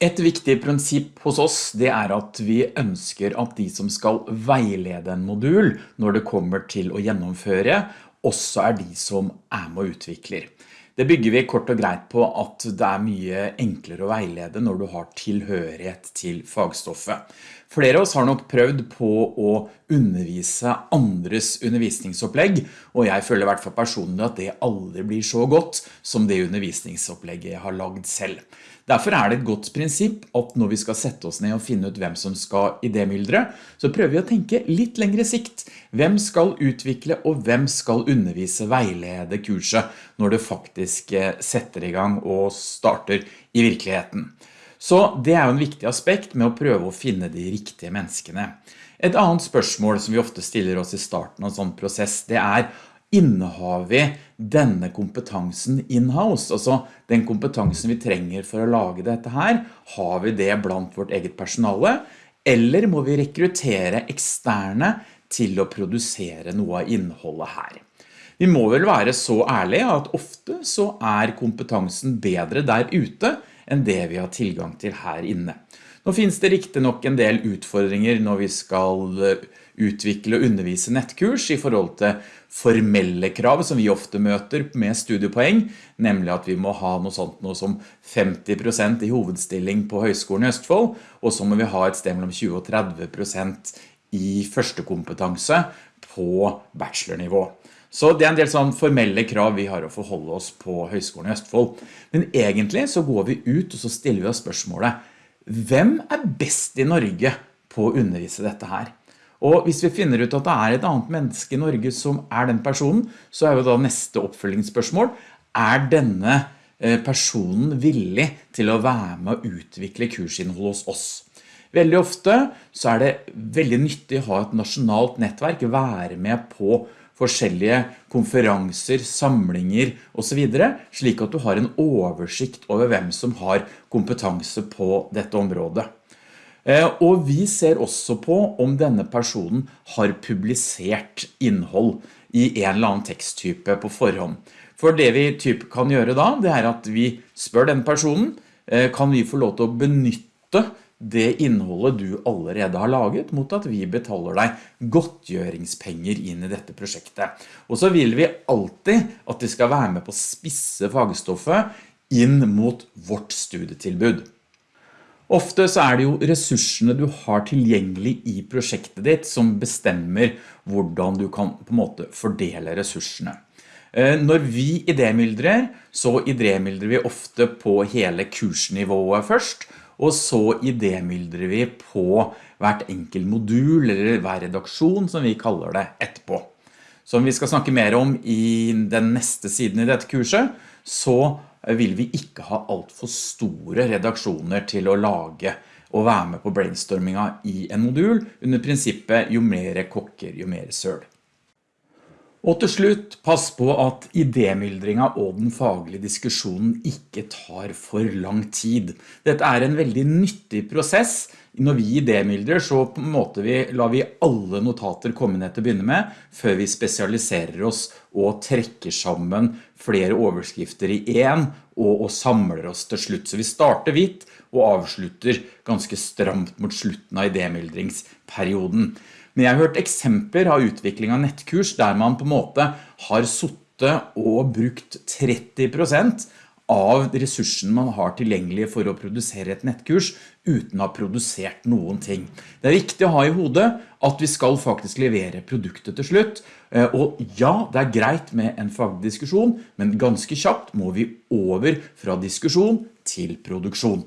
Et viktig prinsipp hos oss det er at vi ønsker at de som skal veilede en modul når det kommer til å gjennomføre, også er de som er med og utvikler. Det bygger vi kort og greit på at det er mye enklere å veilede når du har tilhørighet til fagstoffet. Flere av oss har nok prøvd på å undervise andres undervisningsopplegg, og jeg føler i hvert fall personlig at det aldri blir så godt som det undervisningsopplegget jeg har lagd selv. Derfor er det et godt prinsipp at når vi skal sette oss ned og finne ut hvem som skal i det myldre, så prøver vi å tenke litt lengre sikt. Hvem skal utvikle og hvem skal undervise veilede kurset når det faktisk eh, setter i gang og starter i virkeligheten? Så det er jo en viktig aspekt med å prøve å finne de riktige menneskene. Et annet spørsmål som vi ofte stiller oss i starten av en sånn prosess, det er innehar vi denne kompetansen in-house, altså den kompetansen vi trenger for å lage dette her, har vi det blant vårt eget personale, eller må vi rekruttere eksterne til å produsere noe av innholdet her? Vi må vel være så ærlige at ofte så er kompetansen bedre der ute enn det vi har tilgang til her inne. Nå finnes det riktig nok en del utfordringer når vi skal eh, utvikle og undervise nettkurs i forhold til formelle krav som vi ofte møter med studiepoeng, nemlig at vi må ha noe sånt noe som 50% i hovedstilling på Høgskolen i Østfold, og så må vi ha et sted mellom 20 og 30% i første kompetanse på bachelornivå. Så det er en del sånn formelle krav vi har å forholde oss på Høgskolen i Østfold. Men egentlig så går vi ut og så stiller vi oss spørsmålet, hvem er best i Norge på å undervise dette her? Og hvis vi finner ut at det er et annet menneske i Norge som er den personen, så er jo da neste oppfølgingsspørsmål, er denne eh, personen villig til å være med å utvikle kursinnhold hos oss? Veldig ofte så er det veldig nyttig å ha et nasjonalt nettverk, være med på forskjellige konferanser, samlinger og så videre, slik at du har en oversikt over hvem som har kompetanse på dette området. Eh, og vi ser også på om denne personen har publisert innhold i en eller annen teksttype på forhånd. For det vi typ kan gjøre da, det er at vi spør den personen, eh, kan vi få lov til å benytte det innholdet du allerede har laget mot at vi betaler deg godtgjøringspenger inn i dette prosjektet. Og så vil vi alltid at de skal være med på å spisse fagstoffet inn mot vårt studietilbud. Ofte så er det jo ressursene du har tilgjengelig i prosjektet ditt som bestemmer hvordan du kan på en måte fordele ressursene. Eh, når vi idémyldrer, så idémyldrer vi ofte på hele kursnivået først, og så idémyldrer vi på hvert enkelt modul eller hver redaksjon som vi kaller det etterpå. Som vi skal snakke mer om i den neste siden i dette kurset, så vil vi ikke ha alt for store redaksjoner til å lage og være med på brainstorminga i en modul under prinsippet jo mer kokker, jo mer søl. Og til slutt, pass på at idémyldringa og den faglige diskusjonen ikke tar for lang tid. Dette er en veldig nyttig prosess. Når vi idémyldrer så på en måte vi, lar vi alle notater komme ned til å begynne med, før vi spesialiserer oss og trekker sammen flere overskrifter i en, og, og samler oss til slutt. Så vi starter hvitt og avslutter ganske stramt mot slutten av idémyldringsperioden. Men jeg har hørt eksempler av utvikling av nettkurs der man på en måte har suttet og brukt 30% av ressursene man har tilgjengelig for å produsere et nettkurs uten å ha produsert noen ting. Det er viktig å ha i hodet at vi skal faktisk levere produktet til slutt, eh, og ja, det er greit med en fagdiskusjon, men ganske kjapt må vi over fra diskusjon til produksjon.